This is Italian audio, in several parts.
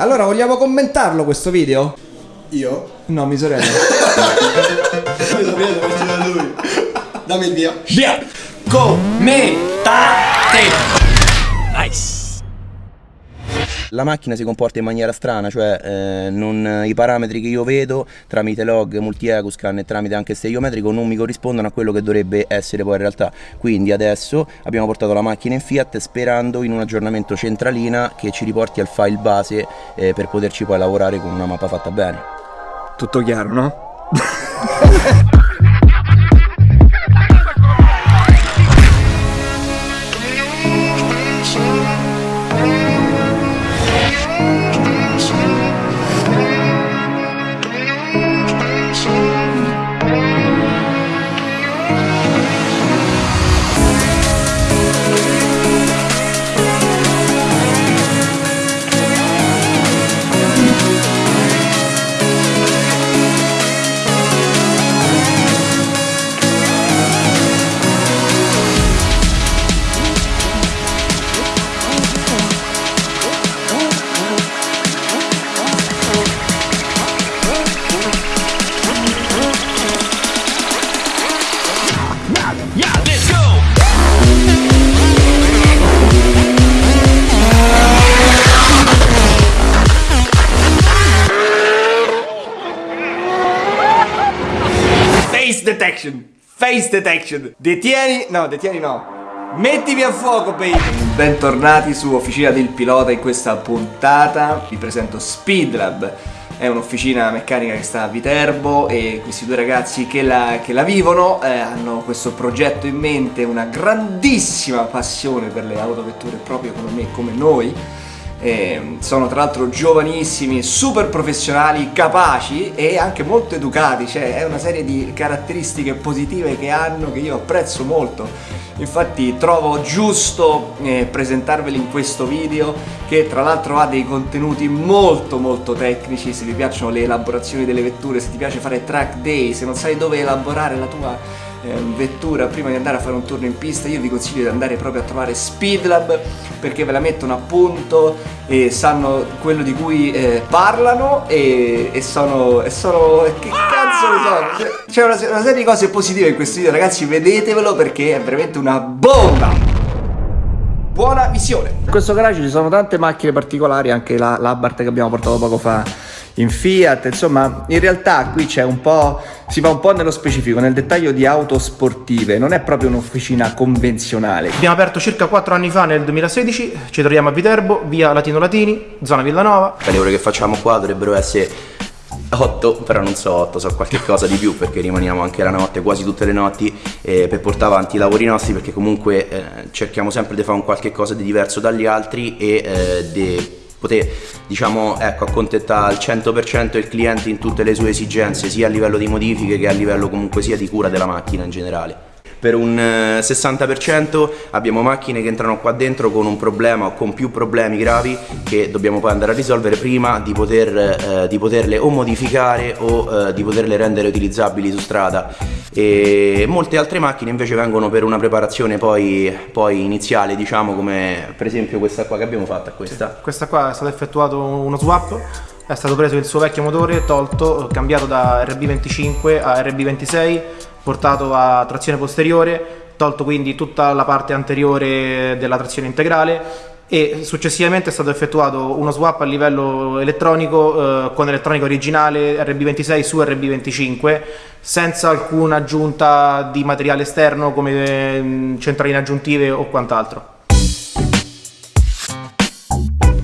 Allora, vogliamo commentarlo questo video? Io? No, mi sorella. Mi sapete perché da lui. Dammi il via. Via! Commentate! Nice! La macchina si comporta in maniera strana, cioè eh, non- i parametri che io vedo tramite log, multi-ecoscan e tramite anche stereometrico non mi corrispondono a quello che dovrebbe essere poi in realtà. Quindi adesso abbiamo portato la macchina in Fiat sperando in un aggiornamento centralina che ci riporti al file base eh, per poterci poi lavorare con una mappa fatta bene. Tutto chiaro, no? detection! Face detection! Detieni... No, detieni no. Mettimi a fuoco, baby! Bentornati su Officina del Pilota in questa puntata. Vi presento Speedlab. È un'officina meccanica che sta a Viterbo e questi due ragazzi che la, che la vivono eh, hanno questo progetto in mente, una grandissima passione per le autovetture proprio come me, come noi. Eh, sono tra l'altro giovanissimi, super professionali, capaci e anche molto educati, cioè è una serie di caratteristiche positive che hanno che io apprezzo molto. Infatti trovo giusto eh, presentarveli in questo video che tra l'altro ha dei contenuti molto molto tecnici, se vi piacciono le elaborazioni delle vetture, se ti piace fare track day, se non sai dove elaborare la tua vettura prima di andare a fare un turno in pista io vi consiglio di andare proprio a trovare Speedlab perché ve la mettono a punto e sanno quello di cui eh, parlano e, e sono, e sono che cazzo ne so. C'è una, una serie di cose positive in questo video ragazzi vedetevelo perché è veramente una bomba. Buona visione. In questo garage ci sono tante macchine particolari anche la, l'Abarth che abbiamo portato poco fa in Fiat, insomma, in realtà qui c'è un po', si va un po' nello specifico, nel dettaglio di auto sportive, non è proprio un'officina convenzionale. Abbiamo aperto circa 4 anni fa nel 2016, ci troviamo a Viterbo, via Latino Latini, zona Villanova. Le ore che facciamo qua dovrebbero essere 8, però non so 8, so qualche cosa di più perché rimaniamo anche la notte, quasi tutte le notti eh, per portare avanti i lavori nostri perché comunque eh, cerchiamo sempre di fare un qualche cosa di diverso dagli altri e eh, di poter diciamo ecco accontentare al 100% il cliente in tutte le sue esigenze sia a livello di modifiche che a livello comunque sia di cura della macchina in generale per un eh, 60% abbiamo macchine che entrano qua dentro con un problema o con più problemi gravi che dobbiamo poi andare a risolvere prima di, poter, eh, di poterle o modificare o eh, di poterle rendere utilizzabili su strada. E molte altre macchine invece vengono per una preparazione poi, poi iniziale diciamo come per esempio questa qua che abbiamo fatto questa. Questa qua è stato effettuato uno swap, è stato preso il suo vecchio motore, tolto, cambiato da RB25 a RB26, portato a trazione posteriore, tolto quindi tutta la parte anteriore della trazione integrale e successivamente è stato effettuato uno swap a livello elettronico eh, con elettronica originale RB26 su RB25 senza alcuna aggiunta di materiale esterno come mm, centraline aggiuntive o quant'altro.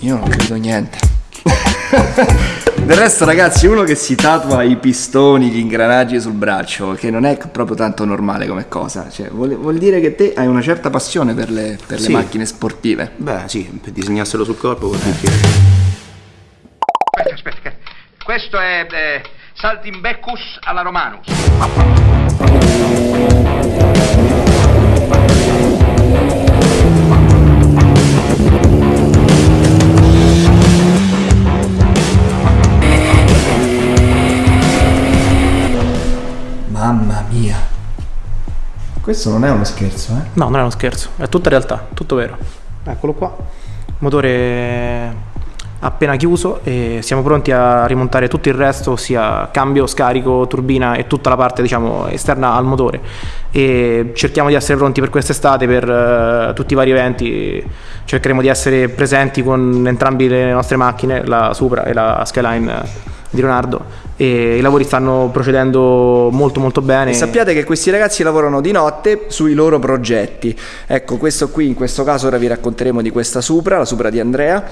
Io non credo niente. Del resto, ragazzi, uno che si tatua i pistoni, gli ingranaggi sul braccio, che non è proprio tanto normale come cosa. Cioè, vuol, vuol dire che te hai una certa passione per le, per le Sì. macchine sportive. beh sì per disegnarselo sul corpo vuol dire che Aspetta, aspetta. Questo è eh, Saltimbecus alla Romanus. Mamma mia. Questo non è uno scherzo, eh? No, non è uno scherzo, è tutta realtà, tutto vero. Eccolo qua. Motore appena chiuso e siamo pronti a rimontare tutto il resto, ossia cambio, scarico, turbina e tutta la parte diciamo, esterna al motore. E cerchiamo di essere pronti per quest'estate per uh, tutti i vari eventi, cercheremo di essere presenti con entrambe le nostre macchine, la Supra e la Skyline di Leonardo e i lavori stanno procedendo molto molto bene. E sappiate che questi ragazzi lavorano di notte sui loro progetti. Ecco, questo qui in questo caso ora vi racconteremo di questa Supra, la Supra di Andrea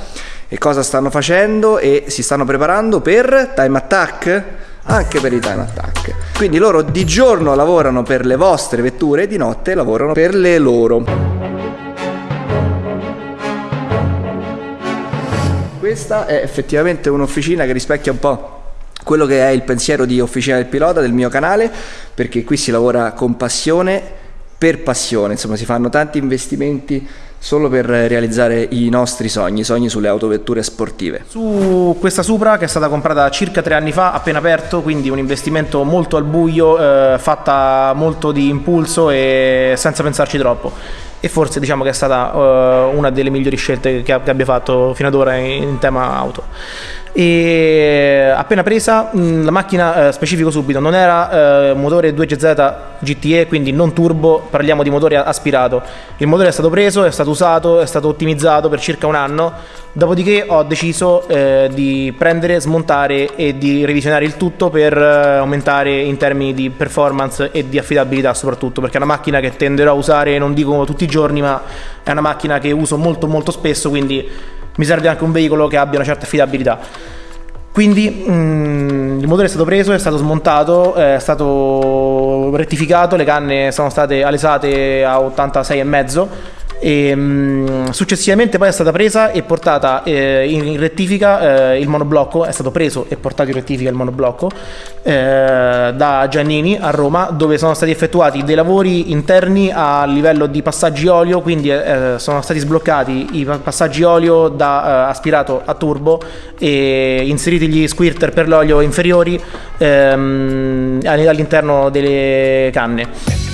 e cosa stanno facendo e si stanno preparando per Time Attack anche per i time attack. Quindi loro di giorno lavorano per le vostre vetture e di notte lavorano per le loro. Questa è effettivamente un'officina che rispecchia un po' quello che è il pensiero di Officina del Pilota del mio canale, perché qui si lavora con passione per passione, insomma si fanno tanti investimenti solo per realizzare i nostri sogni, i sogni sulle autovetture sportive. Su questa Supra che è stata comprata circa tre anni fa, appena aperto, quindi un investimento molto al buio, eh, fatta molto di impulso e senza pensarci troppo. E forse diciamo che è stata uh, una delle migliori scelte che, abbia fatto fino ad ora in, in tema auto e appena presa mh, la macchina eh, specifico subito non era eh, motore 2GZ GTE quindi non turbo parliamo di motore aspirato. Il motore è stato preso è stato usato è stato ottimizzato per circa un anno. Dopodiché ho deciso eh, di prendere smontare e di revisionare il tutto per eh, aumentare in termini di performance e di affidabilità soprattutto perché è una macchina che tenderò a usare non dico tutti i giorni ma è una macchina che uso molto molto spesso quindi mi serve anche un veicolo che abbia una certa affidabilità. Quindi mm, il motore è stato preso, è stato smontato, è stato rettificato, le canne sono state alesate a 86,5 e, mh, successivamente poi è stata presa e portata eh, in rettifica eh, il monoblocco, è stato preso e portato in rettifica il monoblocco eh, da Giannini a Roma dove sono stati effettuati dei lavori interni a livello di passaggi olio, quindi eh, sono stati sbloccati i passaggi olio da eh, aspirato a turbo e inseriti gli squirter per l'olio inferiori ehm, all'interno delle canne.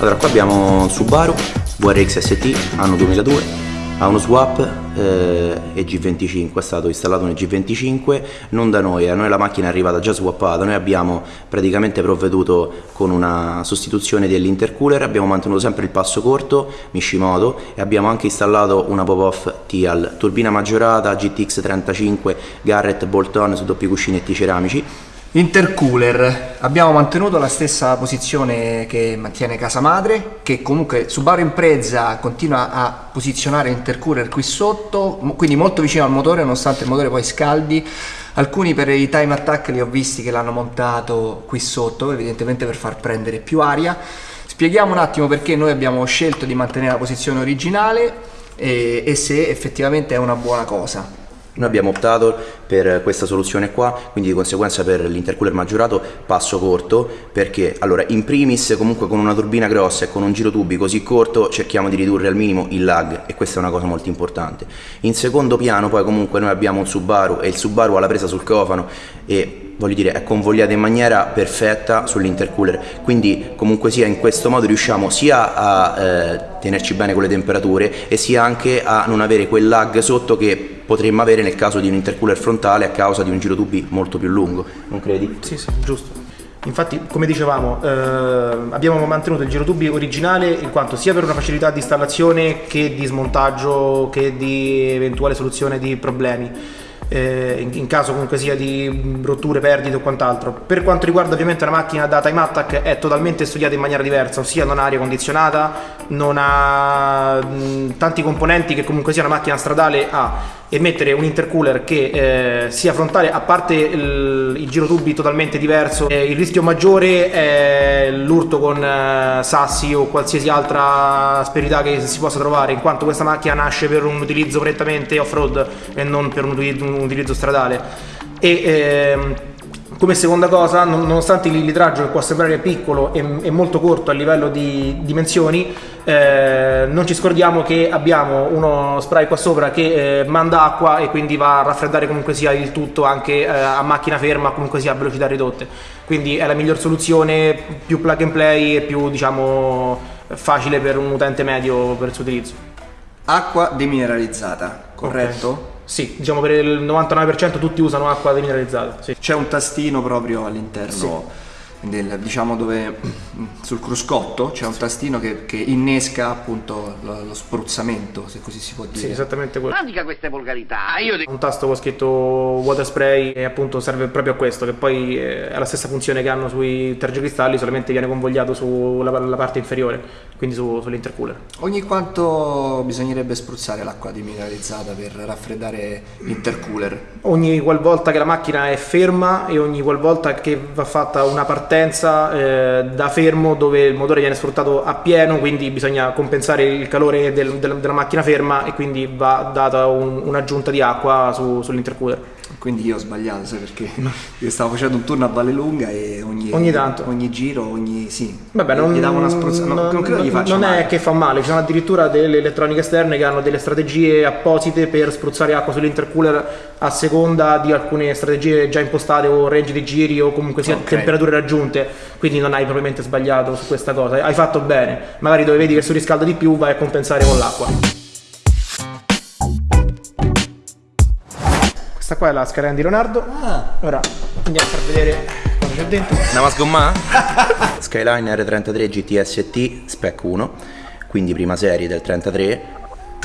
Allora qua abbiamo Subaru VRX ST anno 2002 ha uno swap eh, EG25 è stato installato un EG25 non da noi, a noi la macchina è arrivata già swappata. Noi abbiamo praticamente provveduto con una sostituzione dell'intercooler. Abbiamo mantenuto sempre il passo corto Mishimoto e abbiamo anche installato una pop-off TIAL turbina maggiorata GTX 35 Garrett bolt-on su doppi cuscinetti ceramici Intercooler, abbiamo mantenuto la stessa posizione che mantiene casa madre, che comunque Subaru Impreza continua a posizionare intercooler qui sotto, quindi molto vicino al motore nonostante il motore poi scaldi. Alcuni per i time attack li ho visti che l'hanno montato qui sotto, evidentemente per far prendere più aria. Spieghiamo un attimo perché noi abbiamo scelto di mantenere la posizione originale e, e se effettivamente è una buona cosa. Noi abbiamo optato per questa soluzione qua, quindi di conseguenza per l'intercooler maggiorato passo corto, perché allora in primis comunque con una turbina grossa e con un giro tubi così corto cerchiamo di ridurre al minimo il lag e questa è una cosa molto importante. In secondo piano poi comunque noi abbiamo un Subaru e il Subaru ha la presa sul cofano e voglio dire è convogliata in maniera perfetta sull'intercooler quindi comunque sia in questo modo riusciamo sia a eh, tenerci bene con le temperature e sia anche a non avere quel lag sotto che potremmo avere nel caso di un intercooler frontale a causa di un giro tubi molto più lungo non credi? Sì sì giusto Infatti, come dicevamo, eh, abbiamo mantenuto il girotubi originale in quanto sia per una facilità di installazione che di smontaggio che di eventuale soluzione di problemi eh, in, caso comunque sia di rotture, perdite o quant'altro. Per quanto riguarda ovviamente la macchina da time attack è totalmente studiata in maniera diversa, ossia non ha aria condizionata, non ha mh, tanti componenti che comunque sia una macchina stradale ha e mettere un intercooler che eh, sia frontale, a parte il, il giro tubi totalmente diverso, eh, il rischio maggiore è l'urto con eh, sassi o qualsiasi altra asperità che si possa trovare, in quanto questa macchina nasce per un utilizzo prettamente off-road e non per un utilizzo, un utilizzo stradale. E, ehm, come seconda cosa, nonostante il litraggio che può sembrare piccolo e, molto corto a livello di dimensioni, eh, non ci scordiamo che abbiamo uno spray qua sopra che eh, manda acqua e quindi va a raffreddare comunque sia il tutto anche eh, a macchina ferma, comunque sia a velocità ridotte. Quindi è la miglior soluzione, più plug and play e più diciamo facile per un utente medio per il suo utilizzo. Acqua demineralizzata, corretto? Ok. Sì, diciamo per il 99% tutti usano acqua demineralizzata. Sì. C'è un tastino proprio all'interno del, diciamo dove sul cruscotto c'è un tastino che, che innesca appunto lo, lo spruzzamento, se così si può dire. Sì, esattamente quello. Non dica queste volgarità, io dico... Un tasto con scritto water spray e appunto serve proprio a questo, che poi eh, è la stessa funzione che hanno sui tergicristalli, solamente viene convogliato sulla la parte inferiore, quindi su- sull'intercooler. Ogni quanto bisognerebbe spruzzare l'acqua demineralizzata per raffreddare l'intercooler? Ogni qualvolta che la macchina è ferma e ogni qualvolta che va fatta una partenza eh, da fermo dove il motore viene sfruttato a pieno, quindi bisogna compensare il calore del- del- della macchina ferma e quindi va data un- un'aggiunta di acqua su- sull'intercooler. Quindi io ho sbagliato, sai perché? Io stavo facendo un turno a Vallelunga e ogni, Ogni tanto. ogni giro, ogni... sì. Vabbè, non, gli davo una spruzza... no, non, credo gli faccia non male. è che fa male, ci sono addirittura delle elettroniche esterne che hanno delle strategie apposite per spruzzare acqua sull'intercooler a seconda di alcune strategie già impostate o range di giri o comunque sia Ok. temperature raggiunte, quindi non hai probabilmente sbagliato su questa cosa, hai fatto bene, magari dove vedi che surriscalda di più vai a compensare con l'acqua. Questa qua è la scalena di Leonardo, ora andiamo a far vedere cosa c'è dentro. Andiamo a sgommare? Skyline R33 GTS-T Spec 1, quindi prima serie del 33,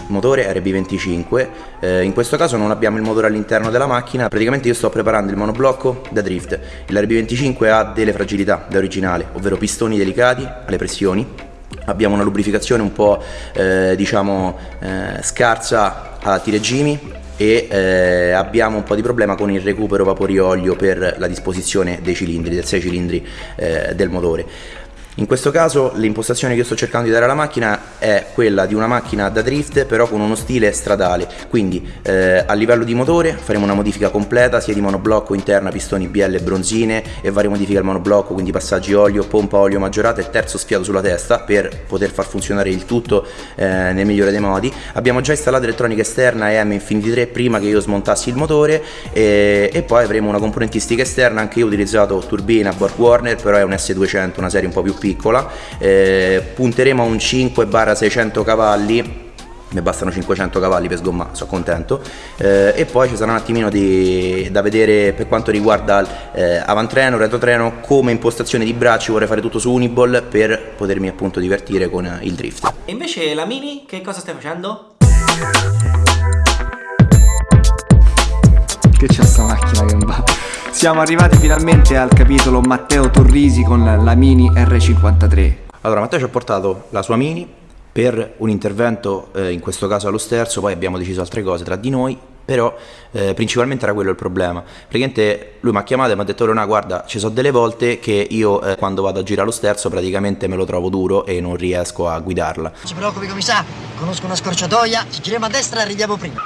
motore RB25. Eh, in questo caso non abbiamo il motore all'interno della macchina, praticamente io sto preparando il monoblocco da drift. Il RB25 ha delle fragilità da originale, ovvero pistoni delicati alle pressioni. Abbiamo una lubrificazione un po' eh, diciamo eh, scarsa a tiregimi e eh, abbiamo un po' di problema con il recupero vapori olio per la disposizione dei cilindri, del 6 cilindri eh, del motore. In questo caso l'impostazione che io sto cercando di dare alla macchina è quella di una macchina da drift però con uno stile stradale, quindi eh, a livello di motore faremo una modifica completa sia di monoblocco interna, pistoni BL bronzine e varie modifiche al monoblocco, quindi passaggi olio, pompa olio maggiorata e terzo sfiato sulla testa per poter far funzionare il tutto eh, nel migliore dei modi. Abbiamo già installato elettronica esterna EM Infinity 3 prima che io smontassi il motore e, e poi avremo una componentistica esterna, anche io ho utilizzato turbina Borg Warner, però è un S200, una serie un po' più piccola, Eh, punteremo a un 5-600 cavalli mi bastano 500 cavalli per sgommare, sono contento. Eh, e poi ci sarà un attimino di, da vedere per quanto riguarda eh, avantreno, retrotreno, come impostazione di bracci vorrei fare tutto su Uniball per potermi appunto divertire con il drift. E invece la Mini, che cosa stai facendo? Siamo arrivati finalmente al capitolo Matteo Torrisi con la Mini R53. Allora Matteo ci ha portato la sua Mini per un intervento, eh, in questo caso allo sterzo, poi abbiamo deciso altre cose tra di noi, però eh, principalmente era quello il problema. Praticamente lui mi ha chiamato e mi ha detto Leona guarda ci sono delle volte che io eh, quando vado a girare lo sterzo praticamente me lo trovo duro e non riesco a guidarla. Non si preoccupi commissario, conosco una scorciatoia, ci giriamo a destra e arriviamo prima.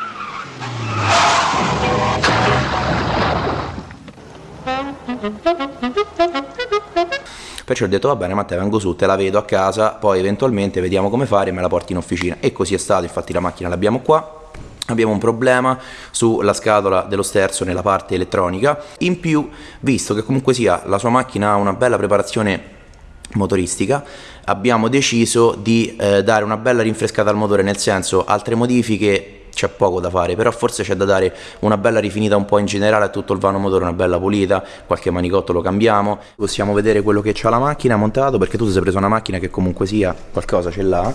Perciò ho detto va bene Matteo vengo su, te la vedo a casa, poi eventualmente vediamo come fare e me la porti in officina. E così è stato, infatti la macchina l'abbiamo qua. Abbiamo un problema sulla scatola dello sterzo nella parte elettronica. In più, visto che comunque sia la sua macchina ha una bella preparazione motoristica, abbiamo deciso di eh, dare una bella rinfrescata al motore, nel senso altre modifiche c'è poco da fare, però forse c'è da dare una bella rifinita un po' in generale a tutto il vano motore, una bella pulita, qualche manicotto lo cambiamo. Possiamo vedere quello che c'ha la macchina montato, perché tu ti sei preso una macchina che comunque sia qualcosa ce l'ha.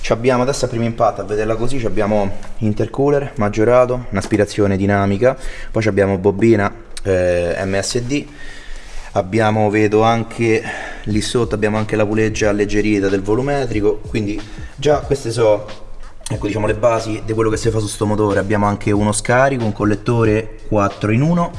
Ci abbiamo adesso a primo impatto, a vederla così, abbiamo intercooler maggiorato, un'aspirazione dinamica, poi abbiamo bobina eh, MSD, abbiamo vedo anche lì sotto abbiamo anche la puleggia alleggerita del volumetrico quindi già queste sono ecco diciamo le basi di quello che si fa su sto motore. Abbiamo anche uno scarico un collettore 4 in 1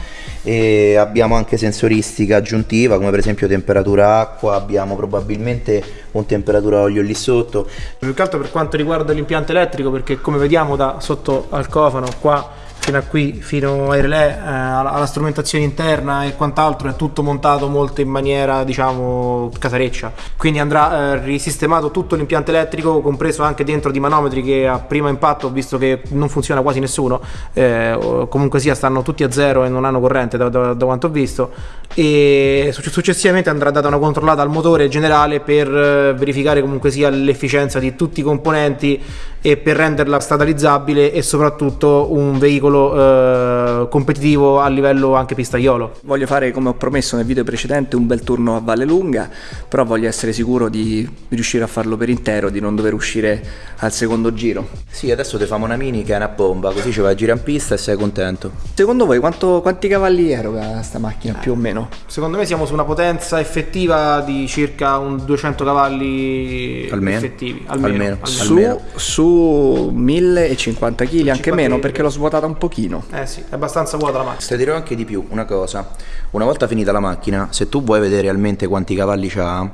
e abbiamo anche sensoristica aggiuntiva come per esempio temperatura acqua. Abbiamo probabilmente un temperatura olio lì sotto. Più che altro per quanto riguarda l'impianto elettrico, perché come vediamo da sotto al cofano qua macchina qui fino ai relè, eh, alla, alla strumentazione interna e quant'altro è tutto montato molto in maniera diciamo casareccia. Quindi andrà eh, risistemato tutto l'impianto elettrico, compreso anche dentro di manometri che a primo impatto visto che non funziona quasi nessuno, eh, comunque sia stanno tutti a zero e non hanno corrente da, da- da quanto ho visto. E suc- successivamente andrà data una controllata al motore generale per eh, verificare comunque sia l'efficienza di tutti i componenti e per renderla statalizzabile e soprattutto un veicolo eh, competitivo a livello anche pistaiolo. Voglio fare, come ho promesso nel video precedente, un bel turno a Valle Lunga, però voglio essere sicuro di riuscire a farlo per intero, di non dover uscire al secondo giro. Sì, adesso ti famo una mini che è una bomba, così ci vai a girare in pista e sei contento. Secondo voi quanto- quanti cavalli eroga sta macchina più o meno? Secondo me siamo su una potenza effettiva di circa un 200 cavalli Almeno. effettivi, Almeno. Su, Almeno. su 1050 kg, anche 50 meno perché l'ho svuotata un pochino. Eh sì, è abbastanza vuota la macchina. Ti dirò anche di più, una cosa. Una volta finita la macchina, se tu vuoi vedere realmente quanti cavalli c'ha,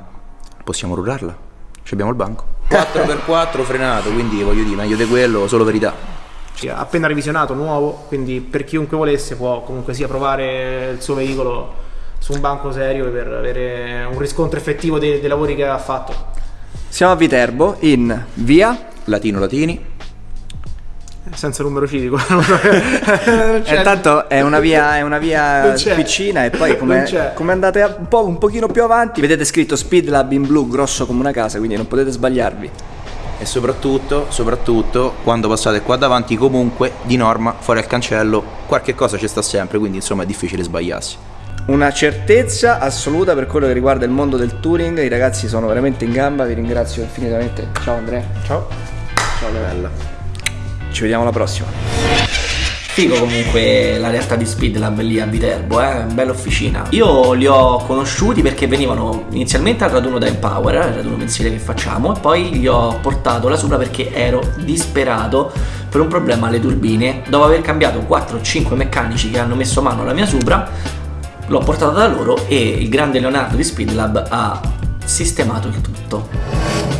possiamo rullarla. Ci abbiamo il banco. 4x4 frenato, quindi voglio dire, meglio di quello, solo verità. Ha appena revisionato, nuovo, quindi per chiunque volesse può comunque sia provare il suo veicolo su un banco serio per avere un riscontro effettivo dei, dei lavori che ha fatto. Siamo a Viterbo in via Latino Latini. Senza numero civico. E intanto è una via, è una via piccina e poi come, come andate a- un, po', un pochino più avanti vedete scritto Speed Lab in blu grosso come una casa quindi non potete sbagliarvi. E soprattutto, soprattutto, quando passate qua davanti, comunque, di norma, fuori al cancello, qualche cosa ci sta sempre, quindi insomma è difficile sbagliarsi. Una certezza assoluta per quello che riguarda il mondo del touring, i ragazzi sono veramente in gamba, vi ringrazio infinitamente. Ciao Andrea. Ciao. Ciao Leonella. Ci vediamo alla prossima. Figo comunque la realtà di Speed Lab lì a Viterbo, eh, bella officina. Io li ho conosciuti perché venivano inizialmente al raduno da Empower, il raduno mensile che facciamo, e poi gli ho portato la Supra perché ero disperato per un problema alle turbine. Dopo aver cambiato 4-5 meccanici che hanno messo mano alla mia Supra, l'ho portata da loro e il grande Leonardo di Speed Lab ha sistemato il tutto.